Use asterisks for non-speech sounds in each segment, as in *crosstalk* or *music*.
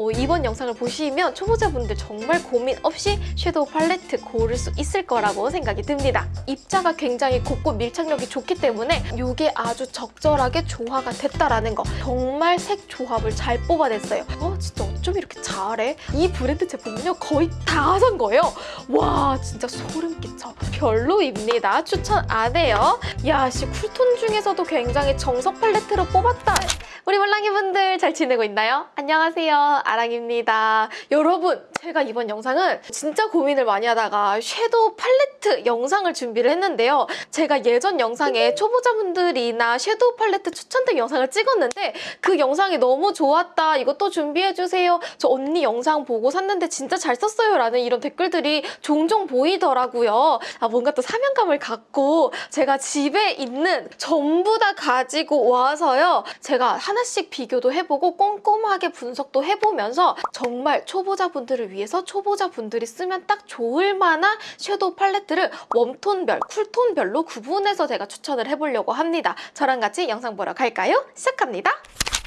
어, 이번 영상을 보시면 초보자분들 정말 고민 없이 섀도우 팔레트 고를 수 있을 거라고 생각이 듭니다. 입자가 굉장히 곱고 밀착력이 좋기 때문에 이게 아주 적절하게 조화가 됐다라는 거 정말 색 조합을 잘 뽑아냈어요. 어 진짜 어쩜 이렇게 잘해? 이 브랜드 제품은요 거의 다 산 거예요. 와 진짜 소름 끼쳐. 별로입니다. 추천 안 해요. 야씨 쿨톤 중에서도 굉장히 정석 팔레트로 뽑았다. 우리 몰랑이분들 잘 지내고 있나요? 안녕하세요 아랑입니다. 여러분 제가 이번 영상은 진짜 고민을 많이 하다가 섀도우 팔레트 영상을 준비를 했는데요. 제가 예전 영상에 초보자분들이나 섀도우 팔레트 추천된 영상을 찍었는데 그 영상이 너무 좋았다. 이것도 준비해주세요. 저 언니 영상 보고 샀는데 진짜 잘 썼어요. 라는 이런 댓글들이 종종 보이더라고요. 아, 뭔가 또 사명감을 갖고 제가 집에 있는 전부 다 가지고 와서요. 제가 하나씩 비교도 해보고 꼼꼼하게 분석도 해보면서 정말 초보자분들을 위해서 초보자분들이 쓰면 딱 좋을 만한 섀도우 팔레트를 웜톤별, 쿨톤별로 구분해서 제가 추천을 해보려고 합니다. 저랑 같이 영상 보러 갈까요? 시작합니다.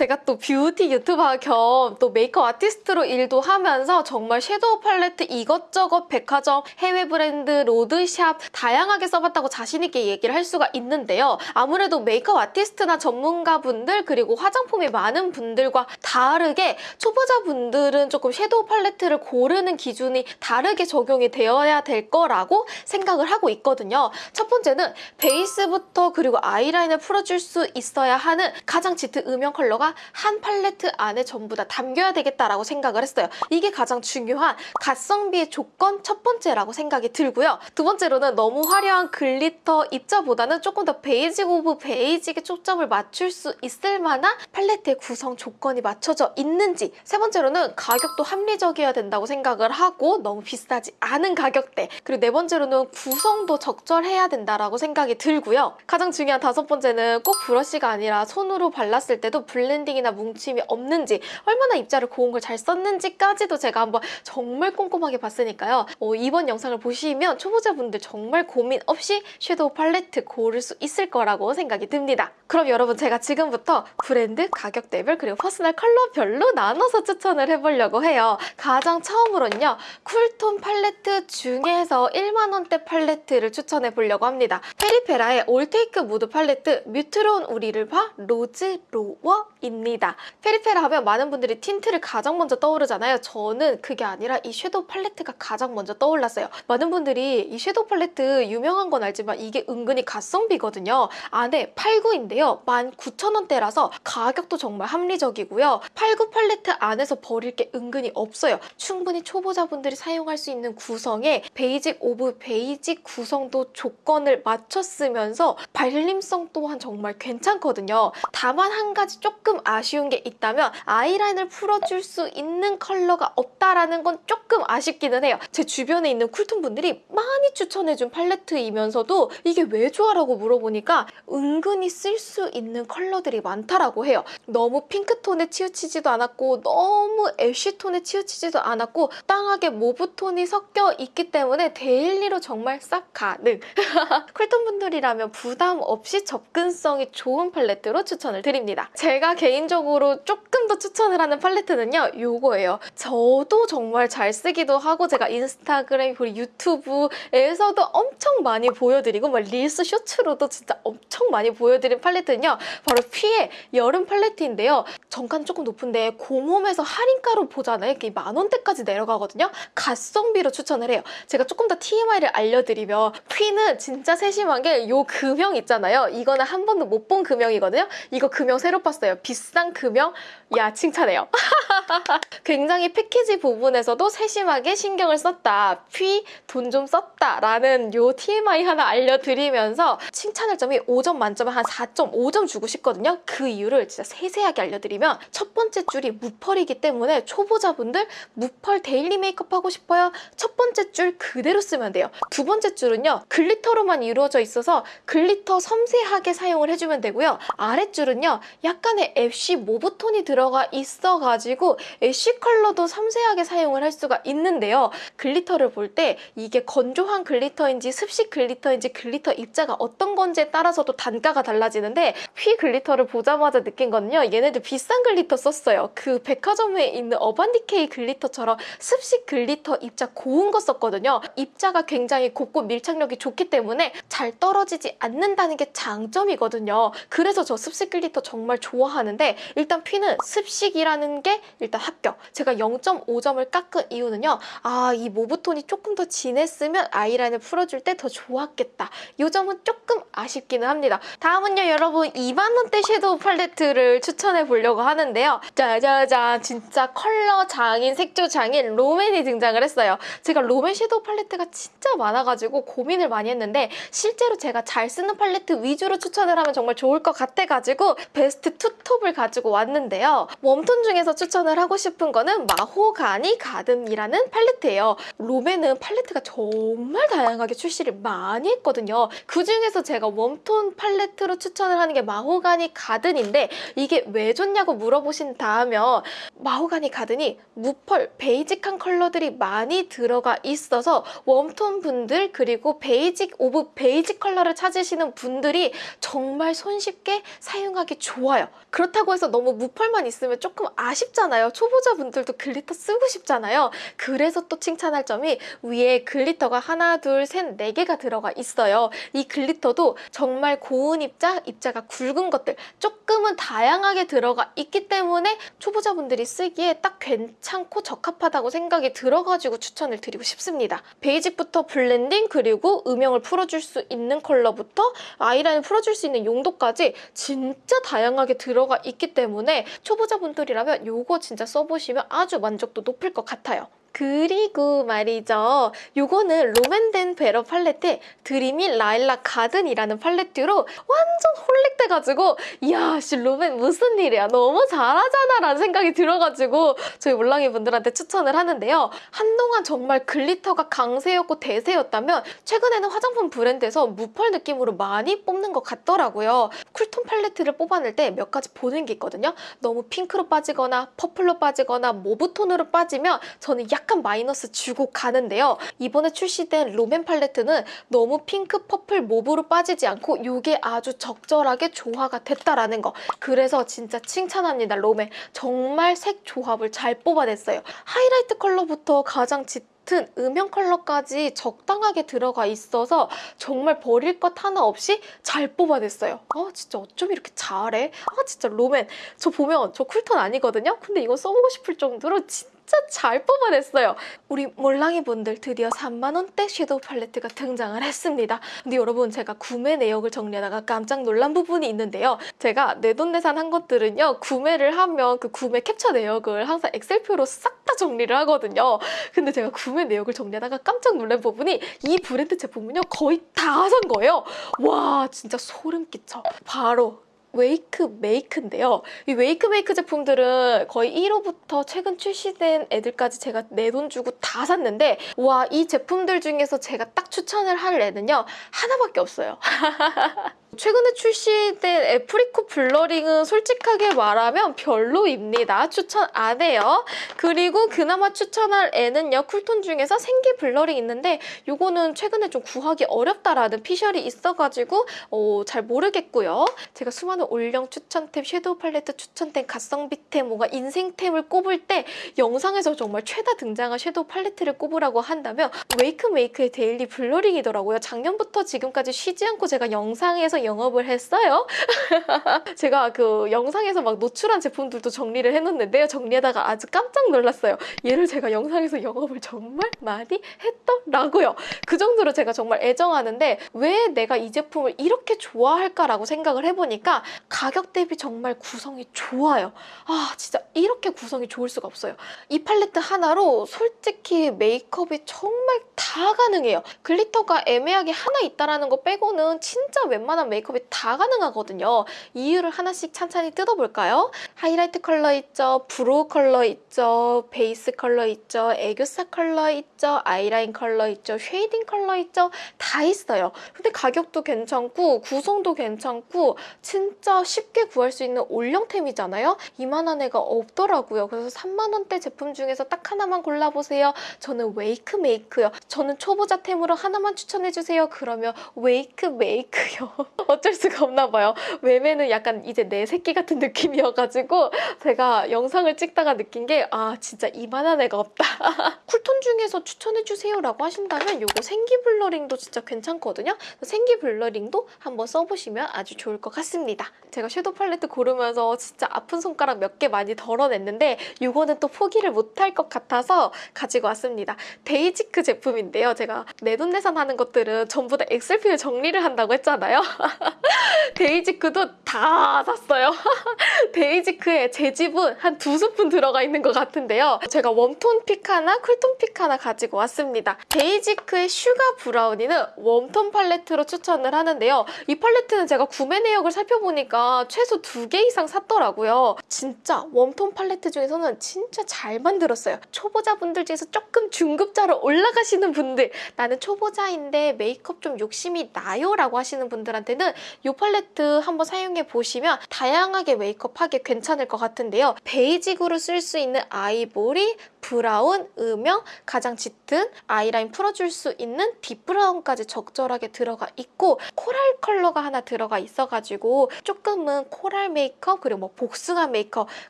제가 또 뷰티 유튜버 겸 또 메이크업 아티스트로 일도 하면서 정말 섀도우 팔레트 이것저것 백화점, 해외 브랜드, 로드샵 다양하게 써봤다고 자신있게 얘기를 할 수가 있는데요. 아무래도 메이크업 아티스트나 전문가분들 그리고 화장품이 많은 분들과 다르게 초보자분들은 조금 섀도우 팔레트를 고르는 기준이 다르게 적용이 되어야 될 거라고 생각을 하고 있거든요. 첫 번째는 베이스부터 그리고 아이라인을 풀어줄 수 있어야 하는 가장 짙은 음영 컬러가 한 팔레트 안에 전부 다 담겨야 되겠다라고 생각을 했어요. 이게 가장 중요한 가성비의 조건 첫 번째라고 생각이 들고요. 두 번째로는 너무 화려한 glitter 입자보다는 조금 더 basic of basic에 초점을 맞출 수 있을 만한 팔레트의 구성 조건이 맞춰져 있는지 세 번째로는 가격도 합리적이어야 된다고 생각을 하고 너무 비싸지 않은 가격대 그리고 네 번째로는 구성도 적절해야 된다라고 생각이 들고요. 가장 중요한 다섯 번째는 꼭 브러쉬가 아니라 손으로 발랐을 때도 blending이나 뭉침이 없는지 얼마나 입자를 고운 걸 잘 썼는지까지도 제가 한번 정말 꼼꼼하게 봤으니까요. 어, 이번 영상을 보시면 초보자분들 정말 고민 없이 섀도우 팔레트 고를 수 있을 거라고 생각이 듭니다. 그럼 여러분 제가 지금부터 브랜드, 가격대별 그리고 퍼스널 컬러별로 나눠서 추천을 해보려고 해요. 가장 처음으로는요. 쿨톤 팔레트 중에서 1만 원대 팔레트를 추천해 보려고 합니다. 페리페라의 올테이크 무드 팔레트 뮤트론 우리를 봐 로즈 로워 입니다. 페리페라 하면 많은 분들이 틴트를 가장 먼저 떠오르잖아요. 저는 그게 아니라 이 섀도우 팔레트가 가장 먼저 떠올랐어요. 많은 분들이 이 섀도우 팔레트 유명한 건 알지만 이게 은근히 가성비거든요. 안에 8구인데요. 19,000원대라서 가격도 정말 합리적이고요. 89 팔레트 안에서 버릴 게 은근히 없어요. 충분히 초보자분들이 사용할 수 있는 구성에 basic of basic 구성도 조건을 맞췄으면서 발림성 또한 정말 괜찮거든요. 다만 한 가지 조금 아쉬운 게 있다면 아이라인을 풀어줄 수 있는 컬러가 없다라는 건 조금 아쉽기는 해요. 제 주변에 있는 쿨톤 분들이 많이 추천해준 팔레트이면서도 이게 왜 좋아라고 물어보니까 은근히 쓸 수 있는 컬러들이 많다라고 해요. 너무 핑크톤에 치우치지도 않았고 너무 ash톤에 치우치지도 않았고 적당하게 mauve톤이 섞여 있기 때문에 daily로 정말 쌉가능. *laughs* 쿨톤 분들이라면 부담 없이 접근성이 좋은 팔레트로 추천을 드립니다. 제가 개인적으로 조금 더 추천을 하는 팔레트는요. 요거예요. 저도 정말 잘 쓰기도 하고 제가 인스타그램 그리고 유튜브에서도 엄청 많이 보여드리고 막 릴스 쇼츠로도 진짜 엄청 많이 보여드린 팔레트는요. 바로 피의 여름 팔레트인데요. 정가는 조금 높은데 곰홈에서 할인가로 보잖아요. 이게 만 원대까지 내려가거든요. 가성비로 추천을 해요. 제가 조금 더 TMI를 알려드리면 퀴는 진짜 세심한 게 요 금형 있잖아요. 이거는 한 번도 못 본 금형이거든요. 이거 금형 새로 봤어요. 비싼 금형. 야 칭찬해요. *laughs* 굉장히 패키지 부분에서도 세심하게 신경을 썼다. 퀴돈좀 썼다. 라는 요 TMI 하나 알려드리면서 칭찬할 점이 5점 만점에 한 4.5점 주고 싶거든요. 그 이유를 진짜 세세하게 알려드리면 첫 번째 줄이 무펄이기 때문에 초보자분들 무펄 daily 메이크업 하고 싶어요. 첫 번째 줄 그대로 쓰면 돼요. 두 번째 줄은요. glitter로만 이루어져 있어서 glitter 섬세하게 사용을 해주면 되고요. 아랫줄은요. 약간의 ash mauve톤이 들어가 있어가지고 ash 컬러도 섬세하게 사용을 할 수가 있는데요. glitter를 볼 때 이게 건조한 glitter인지 습식 glitter인지 glitter 입자가 어떤 건지에 따라서도 단가가 달라지는데 휘 glitter를 보자마자 느낀 거는요. 얘네들 비싼 glitter 썼어요. 그 백화점에 있는 어반디케이 glitter처럼 습식 glitter 입자 고운 거 썼거든요. 입자가 굉장히 곱고 밀착력이 좋기 때문에 잘 떨어지지 않는다는 게 장점이거든요. 그래서 저 습식 glitter 정말 좋아하는데 일단 휘는 습식이라는 게 일단 합격. 제가 0.5점을 깎은 이유는요. 아, 이 mauve톤이 조금 더 진했으면 아이라인을 풀어줄 때 더 좋았겠다. 이 점은 조금 아쉽기는 합니다. 다음은요, 여러분 2만 원대 섀도우 팔레트를 추천해 보려고 하는데요. 짜자잔, 진짜 컬러 장인, 색조 장인 롬앤이 등장을 했어요. 제가 롬앤 섀도우 팔레트가 진짜 많아가지고 고민을 많이 했는데 실제로 제가 잘 쓰는 팔레트 위주로 추천을 하면 정말 좋을 것 같아가지고 베스트 투톱을 가지고 왔는데요. 웜톤 중에서 추천을 하고 싶은 거는 마호가니 가든이라는 팔레트예요. 롬앤은 팔레트가 정말 다양하게 출시를 많이 했거든요. 그 중에서 제가 웜톤 팔레트로 추천을 하는 게 마호가니 가든인데 이게 왜 좋냐고 물어보신다면 마호가니 가든이 무펄, basic한 컬러들이 많이 들어가 있어서 웜톤 분들 그리고 basic of basic 컬러를 찾으시는 분들이 정말 손쉽게 사용하기 좋아요. 그렇다고 해서 너무 무펄만 있으면 조금 아쉽잖아요. 초보자분들도 glitter 쓰고 싶잖아요. 그래서 또 칭찬할 점이 위에 glitter가 하나, 둘, 셋, 네 개가 들어가 있어요. 이 glitter도 정말 고운 입자, 입자가 굵은 것들 조금은 다양하게 들어가 있기 때문에 초보자분들이 쓰기에 딱 괜찮고 적합하다고 생각이 들어가지고 추천을 드리고 싶습니다. 베이직부터 블렌딩 그리고 음영을 풀어줄 수 있는 컬러부터 아이라인 풀어줄 수 있는 용도까지 진짜 다양하게 들어가 있기 때문에 초보자분들이라면 이거 진짜 써보시면 아주 만족도 높을 것 같아요. 그리고 말이죠. 요거는 롬앤 베러 댄 팔레트 드리미 라일락 가든이라는 팔레트로 완전 홀릭돼가지고 이야 씨 롬앤 무슨 일이야 너무 잘하잖아 라는 생각이 들어가지고 저희 몰랑이 분들한테 추천을 하는데요. 한동안 정말 글리터가 강세였고 대세였다면 최근에는 화장품 브랜드에서 무펄 느낌으로 많이 뽑는 것 같더라고요. 쿨톤 팔레트를 뽑아낼 때 몇 가지 보는 게 있거든요. 너무 핑크로 빠지거나 퍼플로 빠지거나 모브톤으로 빠지면 저는 약간 마이너스 주고 가는데요. 이번에 출시된 롬앤 팔레트는 너무 핑크, 퍼플, 모브로 빠지지 않고 이게 아주 적절하게 조화가 됐다라는 거. 그래서 진짜 칭찬합니다, 롬앤. 정말 색 조합을 잘 뽑아냈어요. 하이라이트 컬러부터 가장 짙은 음영 컬러까지 적당하게 들어가 있어서 정말 버릴 것 하나 없이 잘 뽑아냈어요. 아 진짜 어쩜 이렇게 잘해? 아 진짜 롬앤. 저 보면 저 쿨톤 아니거든요? 근데 이거 써보고 싶을 정도로 진짜 잘 뽑아냈어요. 우리 몰랑이 분들 드디어 3만원대 섀도우 팔레트가 등장을 했습니다. 근데 여러분 제가 구매 내역을 정리하다가 깜짝 놀란 부분이 있는데요. 제가 내돈내산 한 것들은요. 구매를 하면 그 구매 캡처 내역을 항상 엑셀표로 싹 다 정리를 하거든요. 근데 제가 구매 내역을 정리하다가 깜짝 놀란 부분이 이 브랜드 제품은요. 거의 다 산 거예요. 와 진짜 소름 끼쳐. 바로 웨이크 메이크인데요. 이 웨이크 메이크 제품들은 거의 1호부터 최근 출시된 애들까지 제가 내 돈 주고 다 샀는데 와 이 제품들 중에서 제가 딱 추천을 할 애는요. 하나밖에 없어요. *laughs* 최근에 출시된 애프리콧 블러링은 솔직하게 말하면 별로입니다. 추천 안 해요. 그리고 그나마 추천할 애는요. 쿨톤 중에서 생기 블러링 있는데 이거는 최근에 좀 구하기 어렵다라는 피셜이 있어가지고 어, 잘 모르겠고요. 제가 수많은 올영 추천템, 섀도우 팔레트 추천템, 가성비템, 뭔가 인생템을 꼽을 때 영상에서 정말 최다 등장한 섀도우 팔레트를 꼽으라고 한다면 웨이크 메이크의 데일리 블러링이더라고요. 작년부터 지금까지 쉬지 않고 제가 영상에서 영업을 했어요. *laughs* 제가 그 영상에서 막 노출한 제품들도 정리를 해놓는데요. 정리하다가 아주 깜짝 놀랐어요. 얘를 제가 영상에서 영업을 정말 많이 했더라고요. 그 정도로 제가 정말 애정하는데 왜 내가 이 제품을 이렇게 좋아할까라고 생각을 해보니까 가격 대비 정말 구성이 좋아요. 아 진짜 이렇게 구성이 좋을 수가 없어요. 이 팔레트 하나로 솔직히 메이크업이 정말 다 가능해요. 글리터가 애매하게 하나 있다라는 거 빼고는 진짜 웬만한 메이크업이 다 가능하거든요. 이유를 하나씩 찬찬히 뜯어볼까요? 하이라이트 컬러 있죠, 브로우 컬러 있죠, 베이스 컬러 있죠, 애교살 컬러 있죠, 아이라인 컬러 있죠, 쉐이딩 컬러 있죠, 다 있어요. 근데 가격도 괜찮고 구성도 괜찮고 진짜 쉽게 구할 수 있는 올영템이잖아요. 이만한 애가 없더라고요. 그래서 3만 원대 제품 중에서 딱 하나만 골라보세요. 저는 웨이크 메이크요. 저는 초보자템으로 하나만 추천해주세요. 그러면 웨이크 메이크요. *laughs* *laughs* 어쩔 수가 없나 봐요. 웨메는 약간 이제 내 새끼 같은 느낌이어가지고 제가 영상을 찍다가 느낀 게 아 진짜 이만한 애가 없다. *laughs* 쿨톤 중에서 추천해주세요 라고 하신다면 요거 생기 블러링도 진짜 괜찮거든요. 생기 블러링도 한번 써보시면 아주 좋을 것 같습니다. 제가 섀도우 팔레트 고르면서 진짜 아픈 손가락 몇 개 많이 덜어냈는데 이거는 또 포기를 못할 것 같아서 가지고 왔습니다. 데이지크 제품인데요. 제가 내돈내산 하는 것들은 전부 다 엑셀 표 정리를 한다고 했잖아요. *laughs* *laughs* 데이지크도 다 샀어요. *laughs* 데이지크에 제 지분 한두 스푼 들어가 있는 것 같은데요. 제가 웜톤 픽 하나, 쿨톤 픽 하나 가지고 왔습니다. 데이지크의 슈가 브라우니는 웜톤 팔레트로 추천을 하는데요. 이 팔레트는 제가 구매 내역을 살펴보니까 최소 두 개 이상 샀더라고요. 진짜 웜톤 팔레트 중에서는 진짜 잘 만들었어요. 초보자분들 중에서 조금 중급자로 올라가시는 분들 나는 초보자인데 메이크업 좀 욕심이 나요 라고 하시는 분들한테는 이 팔레트 한번 사용해 보시면 다양하게 메이크업하기 괜찮을 것 같은데요. 베이직으로 쓸 수 있는 아이보리, 브라운, 음영, 가장 짙은 아이라인 풀어줄 수 있는 딥브라운까지 적절하게 들어가 있고 코랄 컬러가 하나 들어가 있어가지고 조금은 코랄 메이크업 그리고 뭐 복숭아 메이크업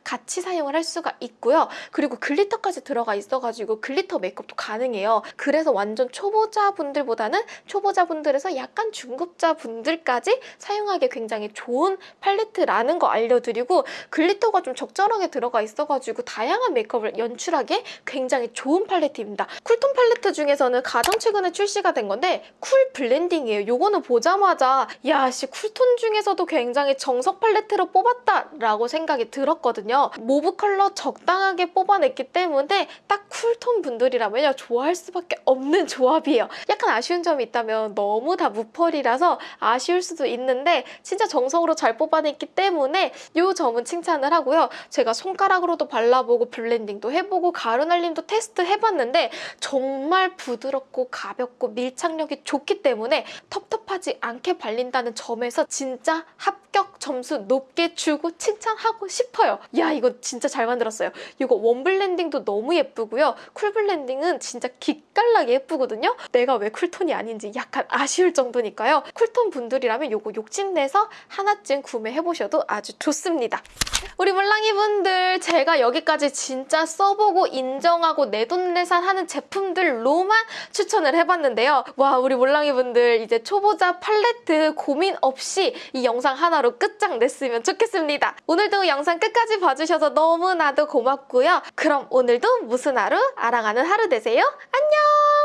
같이 사용을 할 수가 있고요. 그리고 글리터까지 들어가 있어가지고 글리터 메이크업도 가능해요. 그래서 완전 초보자분들보다는 초보자분들에서 약간 중급자분들까지 사용하기 굉장히 좋은 팔레트라는 거 알려드리고 글리터가 좀 적절하게 들어가 있어가지고 다양한 메이크업을 연출하기에 굉장히 좋은 팔레트입니다. 쿨톤 팔레트 중에서는 가장 최근에 출시가 된 건데 쿨 블렌딩이에요. 요거는 보자마자 야씨 쿨톤 중에서도 굉장히 정석 팔레트로 뽑았다라고 생각이 들었거든요. 모브 컬러 적당하게 뽑아냈기 때문에 딱 쿨톤 분들이라면요 좋아할 수밖에 없는 조합이에요. 약간 아쉬운 점이 있다면 너무 다 무펄이라서 아쉬울 수도 있는데 진짜 정석으로 잘 뽑아냈기 때문에 이 점은 칭찬을 하고요. 제가 손가락으로도 발라보고 블렌딩도 해보고 가루 날림도 테스트 해봤는데 정말 부드럽고 가볍고 밀착력이 좋기 때문에 텁텁하지 않게 발린다는 점에서 진짜 합격 점수 높게 주고 칭찬하고 싶어요. 야 이거 진짜 잘 만들었어요. 이거 웜 블렌딩도 너무 예쁘고요. 쿨 블렌딩은 진짜 기깔나게 예쁘거든요. 내가 왜 쿨톤이 아닌지 약간 아쉬울 정도니까요. 쿨톤 분들이라면 이거 욕심내서 하나쯤 구매해보셔도 아주 좋습니다. 우리 물랑이 분들 제가 여기까지 진짜 써보고 인정하고 내돈내산 하는 제품들로만 추천을 해봤는데요. 와 우리 물랑이 분들 이제 초보자 팔레트 고민 없이 이 영상 하나로 끝장냈으면 좋겠습니다. 오늘도 영상 끝까지 봐주셔서 너무나도 고맙고요. 그럼 오늘도 무슨 하루? 아랑하는 하루 되세요. 안녕!